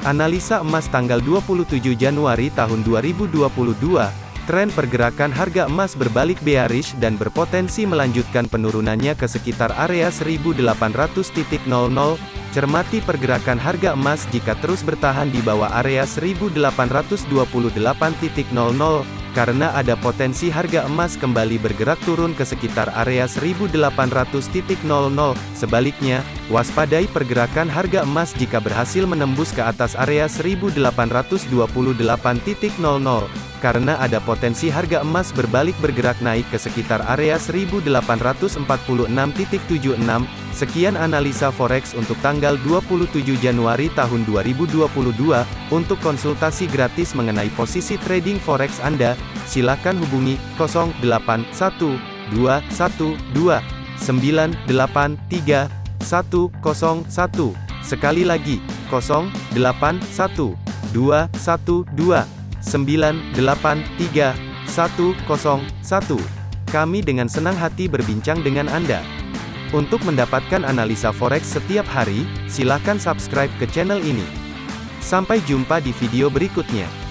Analisa emas tanggal 27 Januari tahun 2022, tren pergerakan harga emas berbalik bearish dan berpotensi melanjutkan penurunannya ke sekitar area 1800.00. Cermati pergerakan harga emas jika terus bertahan di bawah area 1828.00 karena ada potensi harga emas kembali bergerak turun ke sekitar area 1800.00. Sebaliknya, waspadai pergerakan harga emas jika berhasil menembus ke atas area 1828.00 karena ada potensi harga emas berbalik bergerak naik ke sekitar area 1846.76. Sekian analisa forex untuk tanggal 27 Januari tahun 2022. Untuk konsultasi gratis mengenai posisi trading forex Anda, silakan hubungi 081212983101. Sekali lagi, 081212983101. Kami dengan senang hati berbincang dengan Anda. Untuk mendapatkan analisa forex setiap hari, silakan subscribe ke channel ini. Sampai jumpa di video berikutnya.